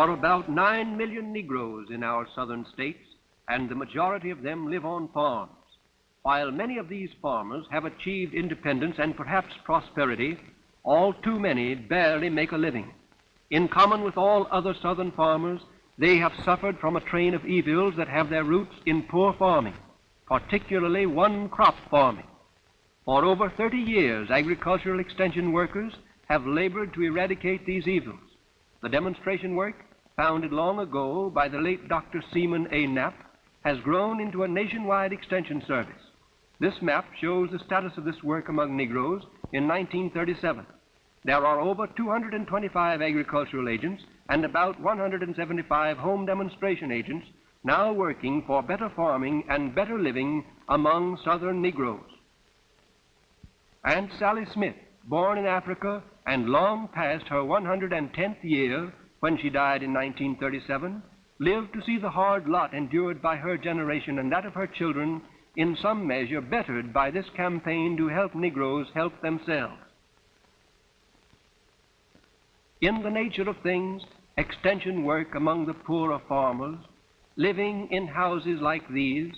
Are about nine million Negroes in our southern states, and the majority of them live on farms. While many of these farmers have achieved independence and perhaps prosperity, all too many barely make a living. In common with all other southern farmers, they have suffered from a train of evils that have their roots in poor farming, particularly one crop farming. For over 30 years, agricultural extension workers have labored to eradicate these evils. The demonstration work, founded long ago by the late Dr. Seaman A. Knapp, has grown into a nationwide extension service. This map shows the status of this work among Negroes in 1937. There are over 225 agricultural agents and about 175 home demonstration agents now working for better farming and better living among southern Negroes. Aunt Sally Smith, born in Africa and long past her 110th year when she died in 1937, lived to see the hard lot endured by her generation and that of her children in some measure bettered by this campaign to help Negroes help themselves. In the nature of things, extension work among the poorer farmers, living in houses like these,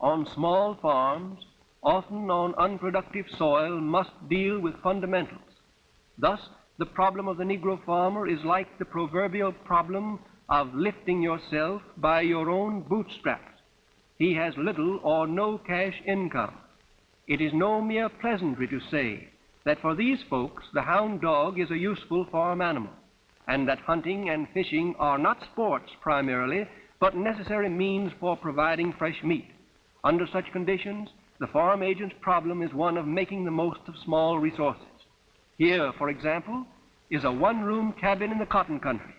on small farms, often on unproductive soil, must deal with fundamentals. Thus, the problem of the Negro farmer is like the proverbial problem of lifting yourself by your own bootstraps he has little or no cash income. It is no mere pleasantry to say that for these folks the hound dog is a useful farm animal, and that hunting and fishing are not sports primarily, but necessary means for providing fresh meat. Under such conditions, the farm agent's problem is one of making the most of small resources. Here, for example, is a one-room cabin in the cotton country.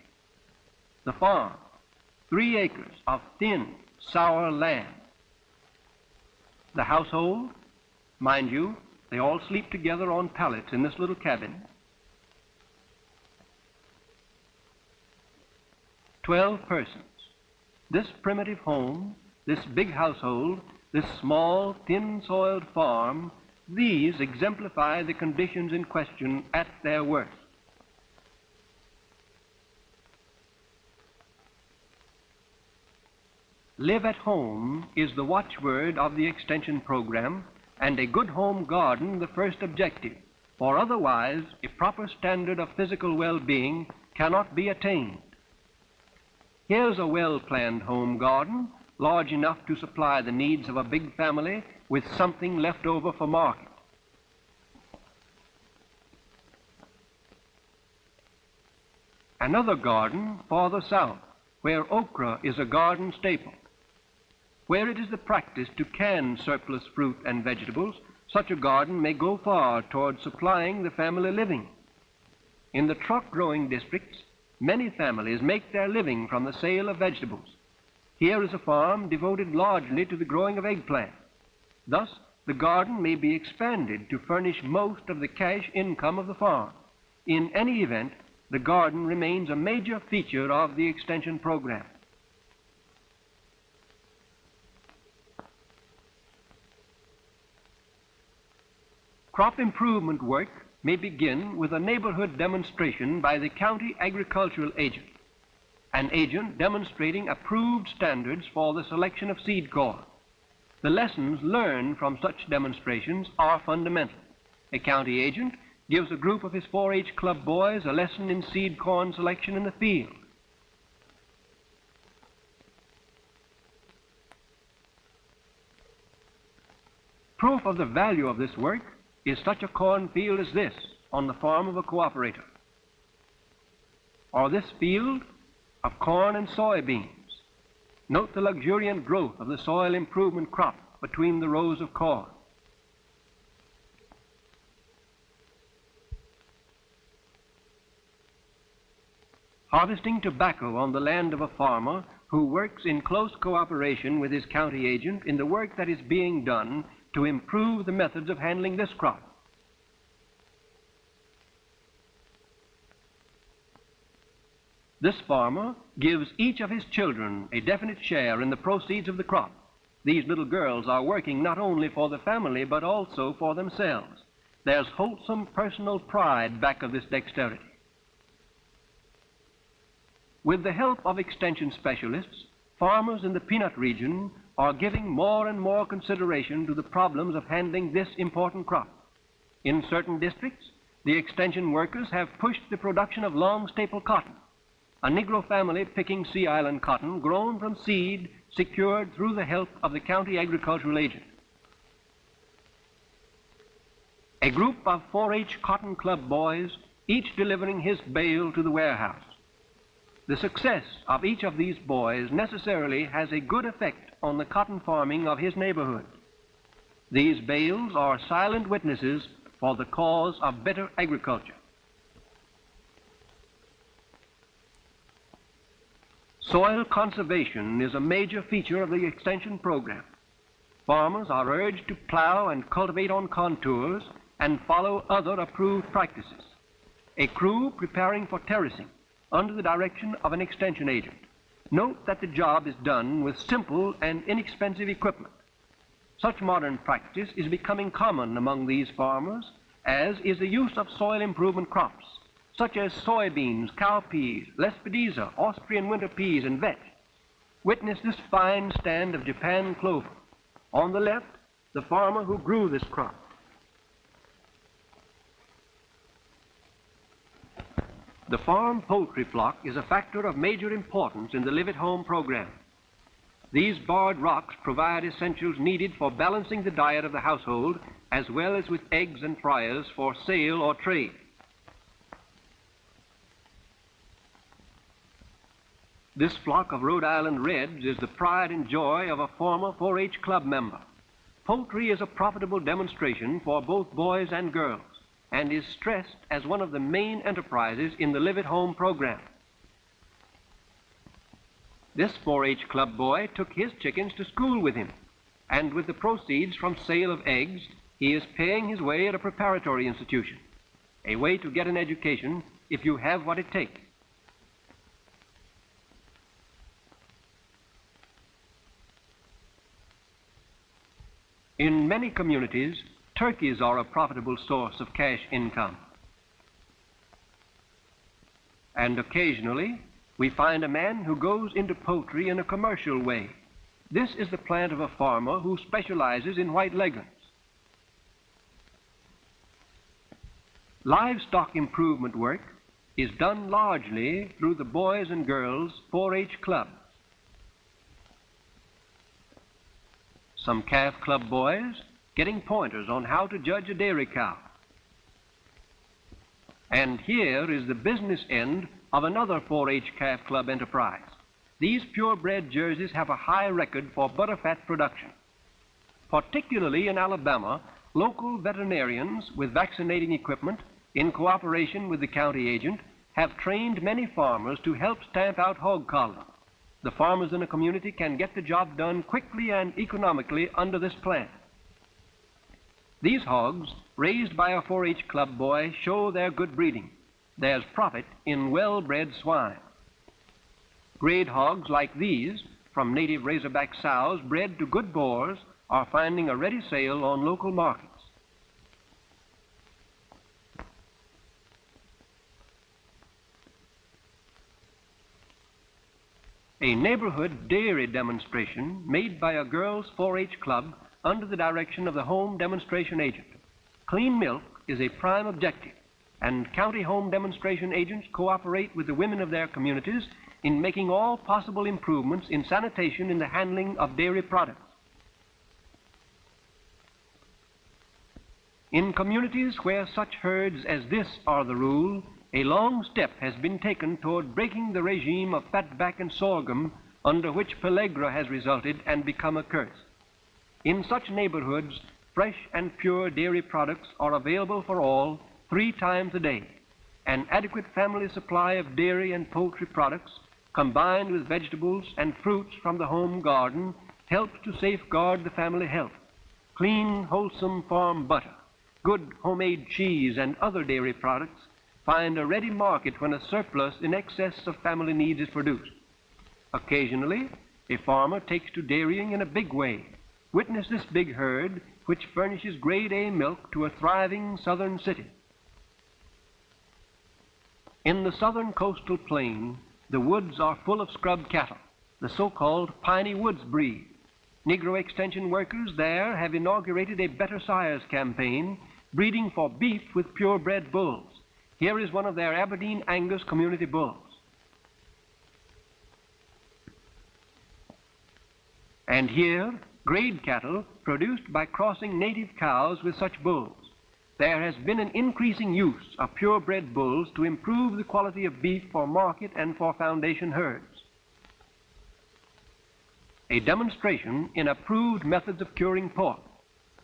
The farm, three acres of thin, sour land. The household, mind you, they all sleep together on pallets in this little cabin. Twelve persons. This primitive home, this big household, this small, thin-soiled farm, these exemplify the conditions in question at their worst. Live at home is the watchword of the extension program, and a good home garden the first objective, for otherwise a proper standard of physical well-being cannot be attained. Here's a well-planned home garden, large enough to supply the needs of a big family with something left over for market. Another garden farther south, where okra is a garden staple. Where it is the practice to can surplus fruit and vegetables, such a garden may go far toward supplying the family living. In the truck growing districts, many families make their living from the sale of vegetables. Here is a farm devoted largely to the growing of eggplant. Thus, the garden may be expanded to furnish most of the cash income of the farm. In any event, the garden remains a major feature of the extension program. Crop improvement work may begin with a neighborhood demonstration by the county agricultural agent, an agent demonstrating approved standards for the selection of seed corn. The lessons learned from such demonstrations are fundamental. A county agent gives a group of his 4-H club boys a lesson in seed corn selection in the field. Proof of the value of this work is such a cornfield as this on the farm of a cooperator, or this field of corn and soybeans. Note the luxuriant growth of the soil improvement crop between the rows of corn. Harvesting tobacco on the land of a farmer who works in close cooperation with his county agent in the work that is being done to improve the methods of handling this crop. This farmer gives each of his children a definite share in the proceeds of the crop. These little girls are working not only for the family, but also for themselves. There's wholesome personal pride back of this dexterity. With the help of extension specialists, farmers in the peanut region are giving more and more consideration to the problems of handling this important crop. In certain districts, the extension workers have pushed the production of long staple cotton, a Negro family picking Sea Island cotton grown from seed secured through the help of the county agricultural agent. A group of 4-H Cotton Club boys, each delivering his bale to the warehouse. The success of each of these boys necessarily has a good effect on the cotton farming of his neighborhood. These bales are silent witnesses for the cause of better agriculture. Soil conservation is a major feature of the extension program. Farmers are urged to plow and cultivate on contours and follow other approved practices. A crew preparing for terracing under the direction of an extension agent. Note that the job is done with simple and inexpensive equipment. Such modern practice is becoming common among these farmers, as is the use of soil improvement crops, such as soybeans, cowpeas, lespedeza, Austrian winter peas, and vetch. Witness this fine stand of Japan clover. On the left, the farmer who grew this crop. The farm poultry flock is a factor of major importance in the Live at Home program. These barred rocks provide essentials needed for balancing the diet of the household, as well as with eggs and fryers for sale or trade. This flock of Rhode Island Reds is the pride and joy of a former 4-H club member. Poultry is a profitable demonstration for both boys and girls and is stressed as one of the main enterprises in the Live at Home program. This 4-H club boy took his chickens to school with him, and with the proceeds from sale of eggs, he is paying his way at a preparatory institution, a way to get an education if you have what it takes. In many communities, turkeys are a profitable source of cash income. And occasionally, we find a man who goes into poultry in a commercial way. This is the plant of a farmer who specializes in white leghorns. Livestock improvement work is done largely through the Boys and Girls 4-H Club. Some calf club boys getting pointers on how to judge a dairy cow. And here is the business end of another 4-H calf club enterprise. These purebred jerseys have a high record for butterfat production. Particularly in Alabama, local veterinarians with vaccinating equipment, in cooperation with the county agent, have trained many farmers to help stamp out hog cholera. The farmers in a community can get the job done quickly and economically under this plan. These hogs, raised by a 4-H club boy, show their good breeding. There's profit in well-bred swine. Grade hogs like these, from native razorback sows bred to good boars, are finding a ready sale on local markets. A neighborhood dairy demonstration made by a girls' 4-H club under the direction of the home demonstration agent. Clean milk is a prime objective, and county home demonstration agents cooperate with the women of their communities in making all possible improvements in sanitation in the handling of dairy products. In communities where such herds as this are the rule, a long step has been taken toward breaking the regime of fatback and sorghum under which pellagra has resulted and become a curse. In such neighborhoods, fresh and pure dairy products are available for all three times a day. An adequate family supply of dairy and poultry products, combined with vegetables and fruits from the home garden, helps to safeguard the family health. Clean, wholesome farm butter, good homemade cheese, and other dairy products find a ready market when a surplus in excess of family needs is produced. Occasionally, a farmer takes to dairying in a big way Witness this big herd which furnishes grade A milk to a thriving southern city. In the southern coastal plain, the woods are full of scrub cattle, the so-called piney woods breed. Negro extension workers there have inaugurated a better sires campaign, breeding for beef with purebred bulls. Here is one of their Aberdeen Angus community bulls. And here, grade cattle produced by crossing native cows with such bulls. There has been an increasing use of purebred bulls to improve the quality of beef for market and for foundation herds. A demonstration in approved methods of curing pork.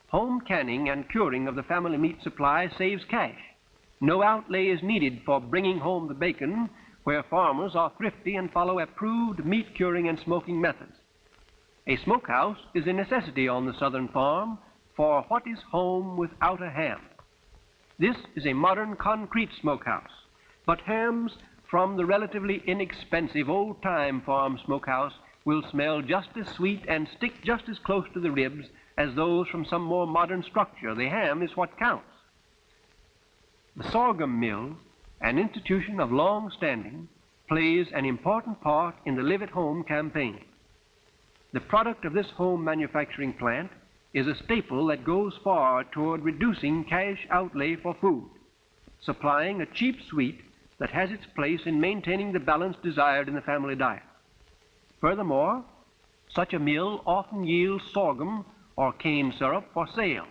Home canning and curing of the family meat supply saves cash. No outlay is needed for bringing home the bacon where farmers are thrifty and follow approved meat curing and smoking methods. A smokehouse is a necessity on the southern farm for what is home without a ham. This is a modern concrete smokehouse, but hams from the relatively inexpensive old-time farm smokehouse will smell just as sweet and stick just as close to the ribs as those from some more modern structure. The ham is what counts. The sorghum mill, an institution of long standing, plays an important part in the Live at Home campaign. The product of this home manufacturing plant is a staple that goes far toward reducing cash outlay for food, supplying a cheap sweet that has its place in maintaining the balance desired in the family diet. Furthermore, such a mill often yields sorghum or cane syrup for sale.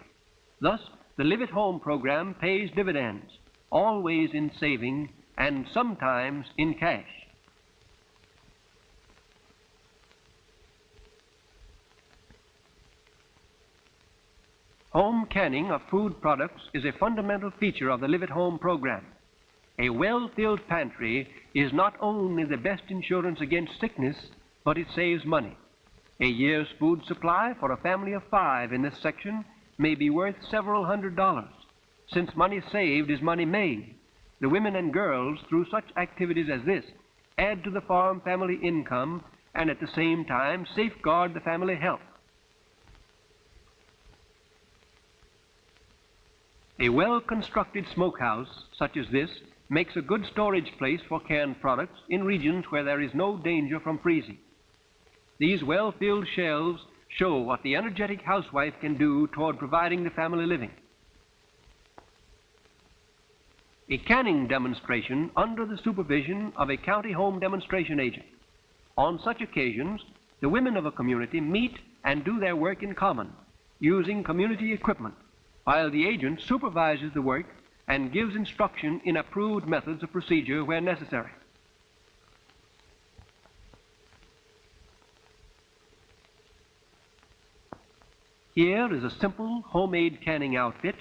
Thus, the Live at Home program pays dividends, always in saving and sometimes in cash. Home canning of food products is a fundamental feature of the Live at Home program. A well-filled pantry is not only the best insurance against sickness, but it saves money. A year's food supply for a family of five in this section may be worth several hundred dollars. Since money saved is money made, the women and girls, through such activities as this, add to the farm family income and at the same time safeguard the family health. A well-constructed smokehouse such as this makes a good storage place for canned products in regions where there is no danger from freezing. These well-filled shelves show what the energetic housewife can do toward providing the family living. A canning demonstration under the supervision of a county home demonstration agent. On such occasions, the women of a community meet and do their work in common, using community equipment, while the agent supervises the work and gives instruction in approved methods of procedure where necessary. Here is a simple homemade canning outfit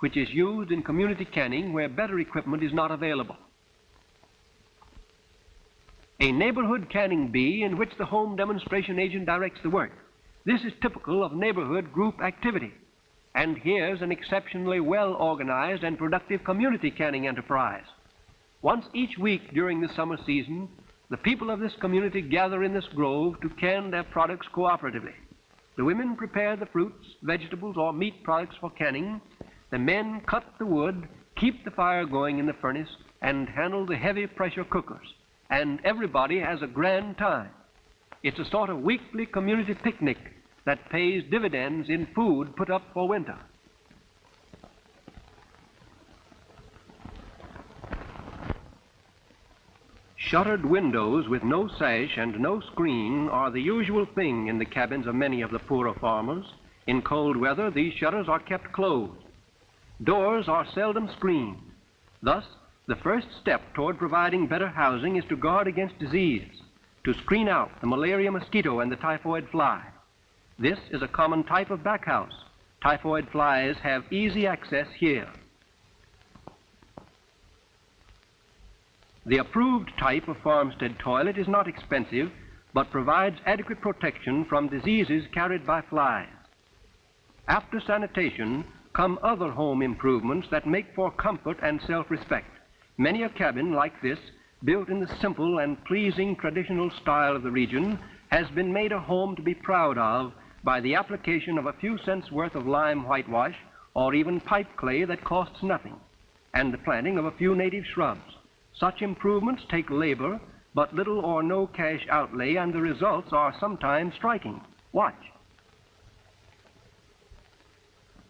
which is used in community canning where better equipment is not available. A neighborhood canning bee in which the home demonstration agent directs the work. This is typical of neighborhood group activity. And here's an exceptionally well organized and productive community canning enterprise. Once each week during the summer season, the people of this community gather in this grove to can their products cooperatively. The women prepare the fruits, vegetables, or meat products for canning. The men cut the wood, keep the fire going in the furnace, and handle the heavy pressure cookers. And everybody has a grand time. It's a sort of weekly community picnic that pays dividends in food put up for winter. Shuttered windows with no sash and no screen are the usual thing in the cabins of many of the poorer farmers. In cold weather, these shutters are kept closed. Doors are seldom screened. Thus, the first step toward providing better housing is to guard against disease, to screen out the malaria mosquito and the typhoid fly. This is a common type of backhouse. Typhoid flies have easy access here. The approved type of farmstead toilet is not expensive, but provides adequate protection from diseases carried by flies. After sanitation come other home improvements that make for comfort and self-respect. Many a cabin like this, built in the simple and pleasing traditional style of the region, has been made a home to be proud of by the application of a few cents worth of lime whitewash or even pipe clay that costs nothing, and the planting of a few native shrubs. Such improvements take labor but little or no cash outlay, and the results are sometimes striking. Watch.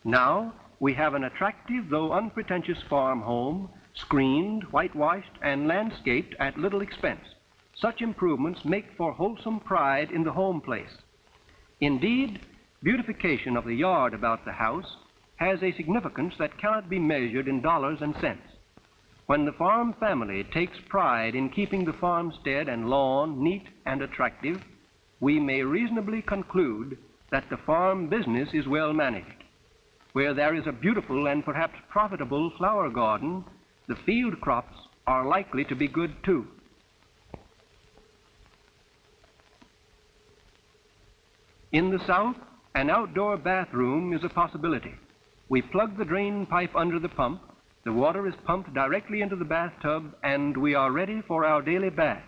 Now, we have an attractive though unpretentious farm home, screened, whitewashed, and landscaped at little expense. Such improvements make for wholesome pride in the home place. Indeed, beautification of the yard about the house has a significance that cannot be measured in dollars and cents. When the farm family takes pride in keeping the farmstead and lawn neat and attractive, we may reasonably conclude that the farm business is well managed. Where there is a beautiful and perhaps profitable flower garden, the field crops are likely to be good too. In the south, an outdoor bathroom is a possibility. We plug the drain pipe under the pump, the water is pumped directly into the bathtub, and we are ready for our daily bath.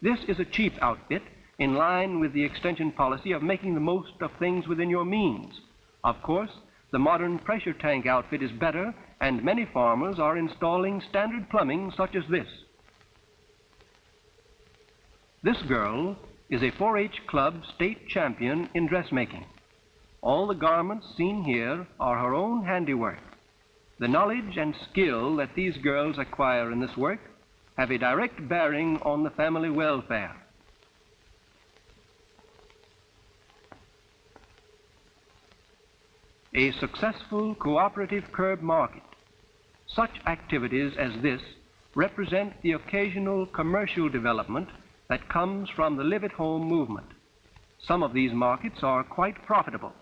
This is a cheap outfit in line with the extension policy of making the most of things within your means. Of course, the modern pressure tank outfit is better, and many farmers are installing standard plumbing such as this. This girl is a 4-H Club state champion in dressmaking. All the garments seen here are her own handiwork. The knowledge and skill that these girls acquire in this work have a direct bearing on the family welfare. A successful cooperative curb market. Such activities as this represent the occasional commercial development that comes from the live at home movement. Some of these markets are quite profitable.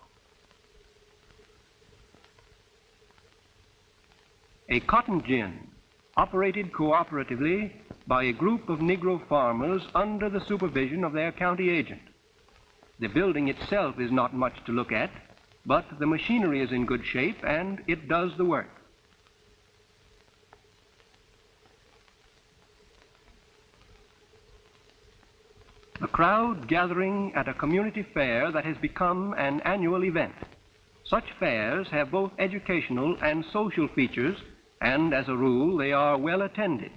A cotton gin operated cooperatively by a group of Negro farmers under the supervision of their county agent. The building itself is not much to look at, but the machinery is in good shape and it does the work. A crowd gathering at a community fair that has become an annual event. Such fairs have both educational and social features, and as a rule, they are well attended.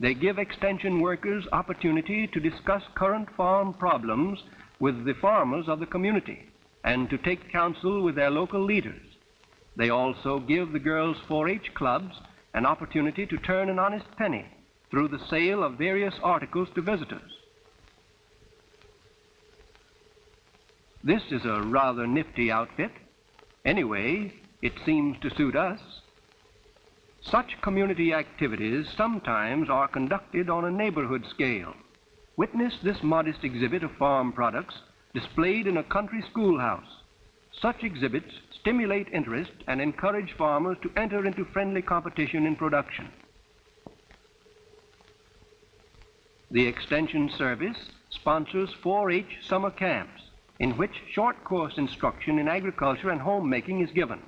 They give extension workers opportunity to discuss current farm problems with the farmers of the community and to take counsel with their local leaders. They also give the girls 4-H clubs an opportunity to turn an honest penny through the sale of various articles to visitors. This is a rather nifty outfit. Anyway, it seems to suit us. Such community activities sometimes are conducted on a neighborhood scale. Witness this modest exhibit of farm products displayed in a country schoolhouse. Such exhibits stimulate interest and encourage farmers to enter into friendly competition in production. The Extension Service sponsors 4-H summer camps in which short course instruction in agriculture and homemaking is given.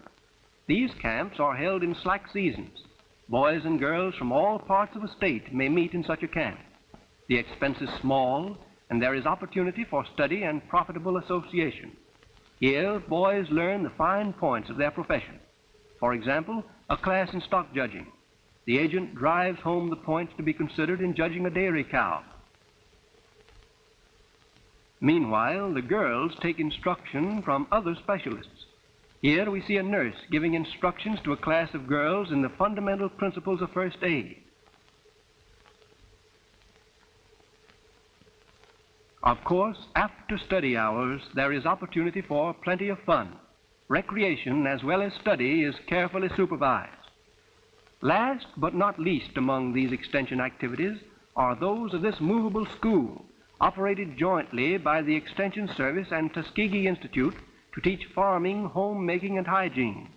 These camps are held in slack seasons. Boys and girls from all parts of the state may meet in such a camp. The expense is small, and there is opportunity for study and profitable association. Here, boys learn the fine points of their profession. For example, a class in stock judging. The agent drives home the points to be considered in judging a dairy cow. Meanwhile, the girls take instruction from other specialists. Here we see a nurse giving instructions to a class of girls in the fundamental principles of first aid. Of course, after study hours, there is opportunity for plenty of fun. Recreation as well as study is carefully supervised. Last but not least among these extension activities are those of this movable school operated jointly by the Extension Service and Tuskegee Institute to teach farming, homemaking, and hygiene.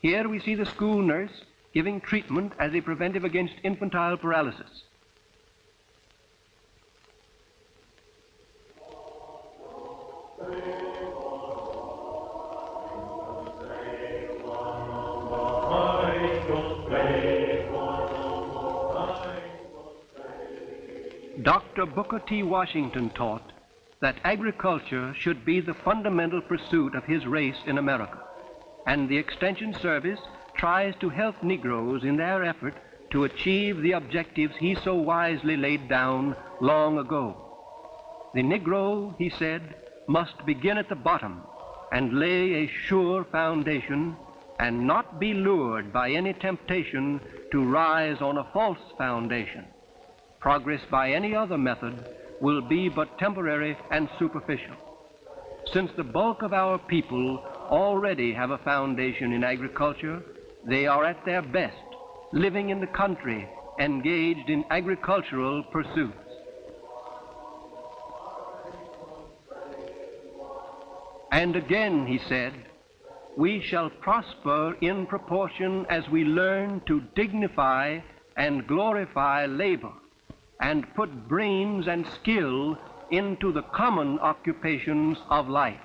Here we see the school nurse giving treatment as a preventive against infantile paralysis. Dr. Booker T. Washington taught that agriculture should be the fundamental pursuit of his race in America, and the Extension Service tries to help Negroes in their effort to achieve the objectives he so wisely laid down long ago. The Negro, he said, must begin at the bottom and lay a sure foundation and not be lured by any temptation to rise on a false foundation. Progress by any other method will be but temporary and superficial. Since the bulk of our people already have a foundation in agriculture, they are at their best, living in the country, engaged in agricultural pursuits. And again he said, we shall prosper in proportion as we learn to dignify and glorify labor and put brains and skill into the common occupations of life.